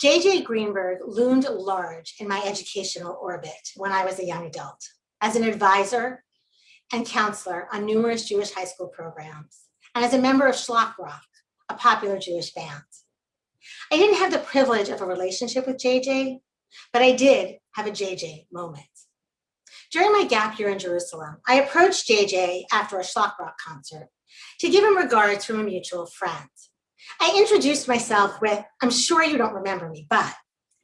J.J. Greenberg loomed large in my educational orbit when I was a young adult, as an advisor and counselor on numerous Jewish high school programs, and as a member of Shlock Rock, a popular Jewish band. I didn't have the privilege of a relationship with JJ, but I did have a JJ moment. During my gap year in Jerusalem, I approached JJ after a Shlock Rock concert to give him regards from a mutual friend. I introduced myself with, I'm sure you don't remember me, but,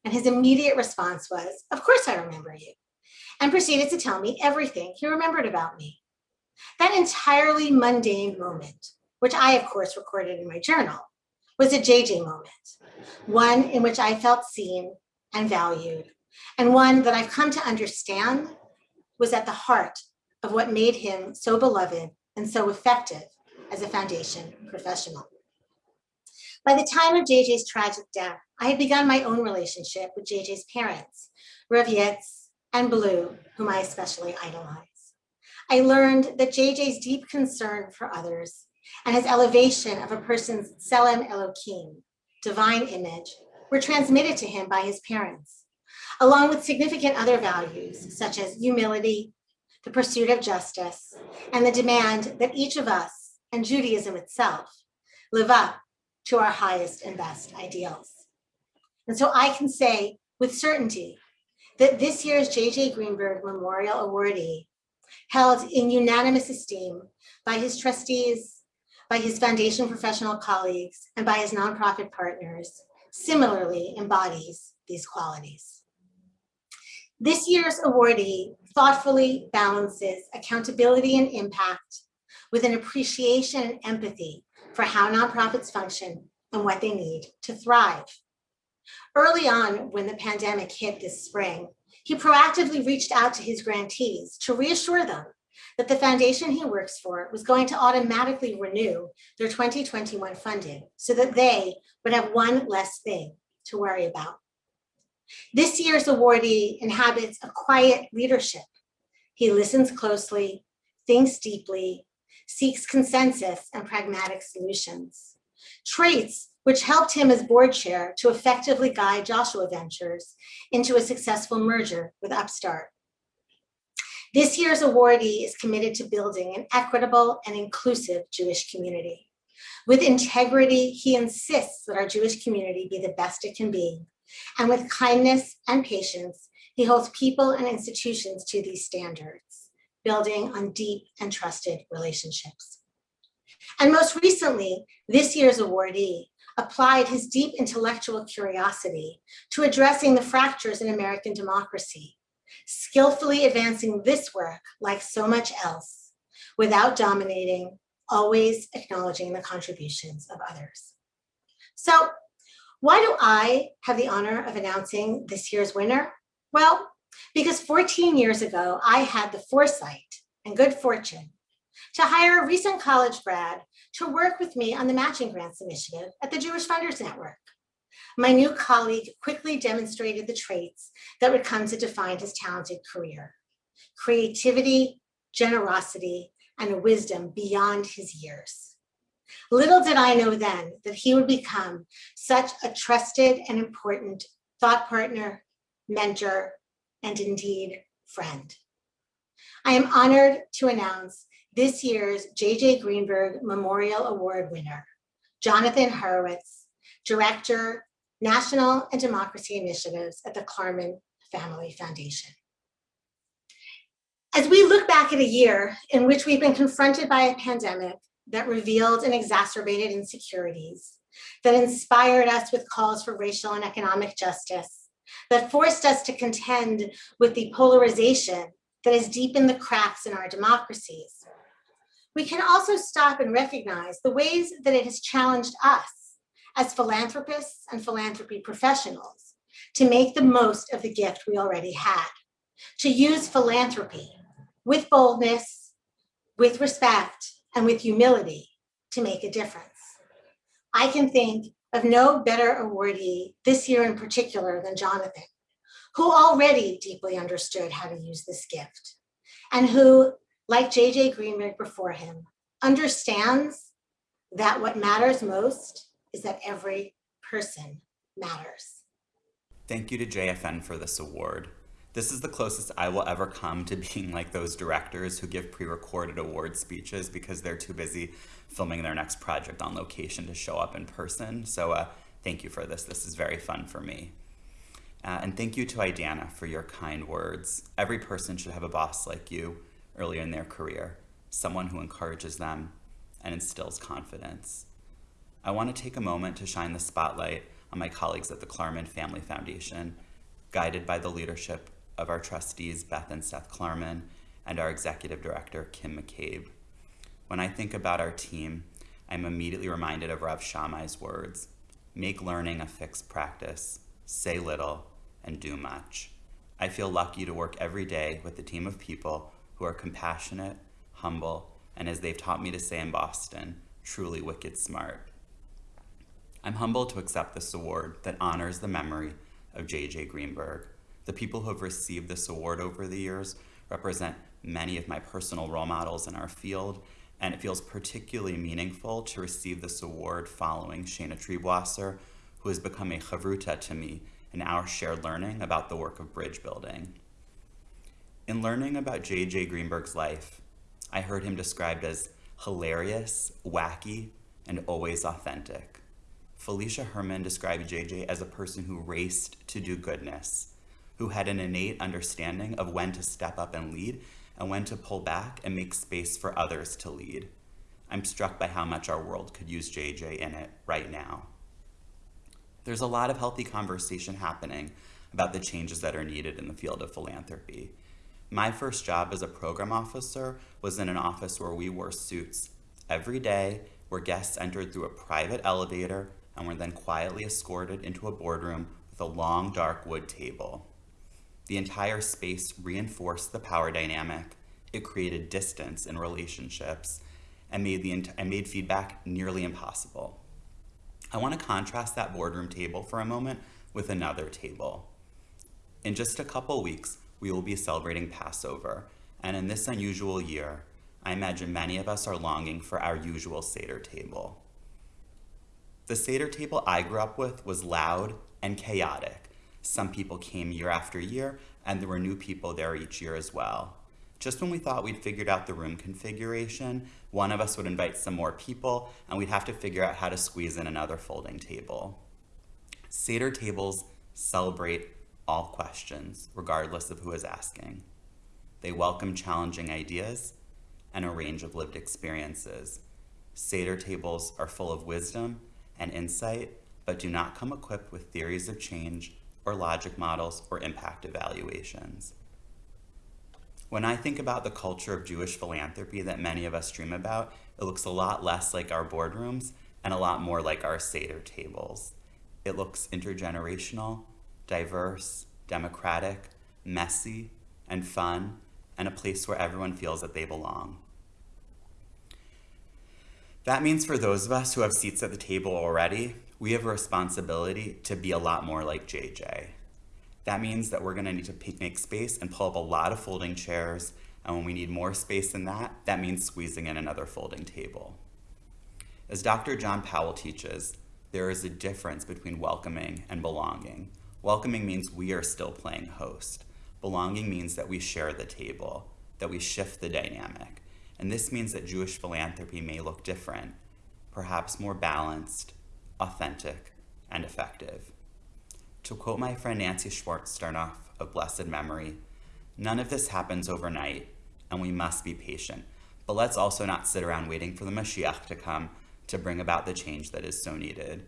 and his immediate response was, of course I remember you, and proceeded to tell me everything he remembered about me. That entirely mundane moment, which I of course recorded in my journal, was a JJ moment, one in which I felt seen and valued, and one that I've come to understand was at the heart of what made him so beloved and so effective as a foundation professional. By the time of JJ's tragic death, I had begun my own relationship with JJ's parents, Rav Yitz and Blu, whom I especially idolize. I learned that JJ's deep concern for others and his elevation of a person's Tselem Elohim, divine image, were transmitted to him by his parents, along with significant other values such as humility, the pursuit of justice, and the demand that each of us, and Judaism itself, live up to our highest and best ideals. And so I can say with certainty that this year's J.J. Greenberg Memorial Awardee held in unanimous esteem by his trustees, by his foundation professional colleagues, and by his nonprofit partners, similarly embodies these qualities. This year's awardee thoughtfully balances accountability and impact with an appreciation and empathy for how nonprofits function and what they need to thrive. Early on, when the pandemic hit this spring, he proactively reached out to his grantees to reassure them that the foundation he works for was going to automatically renew their 2021 funding so that they would have one less thing to worry about. This year's awardee inhabits a quiet leadership. He listens closely, thinks deeply, seeks consensus and pragmatic solutions. Traits which helped him as board chair to effectively guide Joshua Ventures into a successful merger with Upstart. This year's awardee is committed to building an equitable and inclusive Jewish community. With integrity, he insists that our Jewish community be the best it can be. And with kindness and patience, he holds people and institutions to these standards building on deep and trusted relationships. And most recently, this year's awardee applied his deep intellectual curiosity to addressing the fractures in American democracy, skillfully advancing this work like so much else, without dominating, always acknowledging the contributions of others. So why do I have the honor of announcing this year's winner? Well, because 14 years ago, I had the foresight and good fortune to hire a recent college grad to work with me on the Matching Grants Initiative at the Jewish Funders Network. My new colleague quickly demonstrated the traits that would come to define his talented career. Creativity, generosity, and a wisdom beyond his years. Little did I know then that he would become such a trusted and important thought partner, mentor, and indeed friend. I am honored to announce this year's J.J. Greenberg Memorial Award winner, Jonathan Horowitz, Director, National and Democracy Initiatives at the Klarman Family Foundation. As we look back at a year in which we've been confronted by a pandemic that revealed and exacerbated insecurities, that inspired us with calls for racial and economic justice, that forced us to contend with the polarization that has deepened the cracks in our democracies. We can also stop and recognize the ways that it has challenged us as philanthropists and philanthropy professionals to make the most of the gift we already had, to use philanthropy with boldness, with respect, and with humility to make a difference. I can think of no better awardee this year in particular than Jonathan, who already deeply understood how to use this gift and who, like JJ Greenberg before him, understands that what matters most is that every person matters. Thank you to JFN for this award. This is the closest I will ever come to being like those directors who give pre-recorded award speeches because they're too busy filming their next project on location to show up in person. So uh, thank you for this. This is very fun for me. Uh, and thank you to Idana for your kind words. Every person should have a boss like you earlier in their career, someone who encourages them and instills confidence. I want to take a moment to shine the spotlight on my colleagues at the Klarman Family Foundation, guided by the leadership of our trustees, Beth and Seth Klarman, and our executive director, Kim McCabe. When I think about our team, I'm immediately reminded of Rav Shammai's words, make learning a fixed practice, say little, and do much. I feel lucky to work every day with a team of people who are compassionate, humble, and as they've taught me to say in Boston, truly wicked smart. I'm humbled to accept this award that honors the memory of J.J. Greenberg. The people who have received this award over the years represent many of my personal role models in our field, and it feels particularly meaningful to receive this award following Shana Triebwasser, who has become a chavruta to me in our shared learning about the work of bridge building. In learning about J.J. Greenberg's life, I heard him described as hilarious, wacky, and always authentic. Felicia Herman described JJ as a person who raced to do goodness, who had an innate understanding of when to step up and lead and when to pull back and make space for others to lead. I'm struck by how much our world could use JJ in it right now. There's a lot of healthy conversation happening about the changes that are needed in the field of philanthropy. My first job as a program officer was in an office where we wore suits every day, where guests entered through a private elevator and were then quietly escorted into a boardroom with a long dark wood table. The entire space reinforced the power dynamic. It created distance in relationships and made, the and made feedback nearly impossible. I want to contrast that boardroom table for a moment with another table. In just a couple weeks, we will be celebrating Passover, and in this unusual year, I imagine many of us are longing for our usual Seder table. The Seder table I grew up with was loud and chaotic. Some people came year after year, and there were new people there each year as well. Just when we thought we'd figured out the room configuration, one of us would invite some more people, and we'd have to figure out how to squeeze in another folding table. Seder tables celebrate all questions, regardless of who is asking. They welcome challenging ideas and a range of lived experiences. Seder tables are full of wisdom and insight, but do not come equipped with theories of change or logic models or impact evaluations. When I think about the culture of Jewish philanthropy that many of us dream about, it looks a lot less like our boardrooms and a lot more like our Seder tables. It looks intergenerational, diverse, democratic, messy, and fun, and a place where everyone feels that they belong. That means for those of us who have seats at the table already, we have a responsibility to be a lot more like JJ. That means that we're gonna need to make space and pull up a lot of folding chairs, and when we need more space than that, that means squeezing in another folding table. As Dr. John Powell teaches, there is a difference between welcoming and belonging. Welcoming means we are still playing host. Belonging means that we share the table, that we shift the dynamic. And this means that Jewish philanthropy may look different, perhaps more balanced, authentic, and effective. To quote my friend Nancy Schwartz-Sternoff of blessed memory, none of this happens overnight, and we must be patient. But let's also not sit around waiting for the Mashiach to come to bring about the change that is so needed.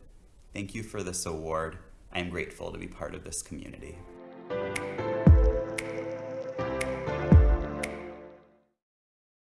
Thank you for this award. I am grateful to be part of this community.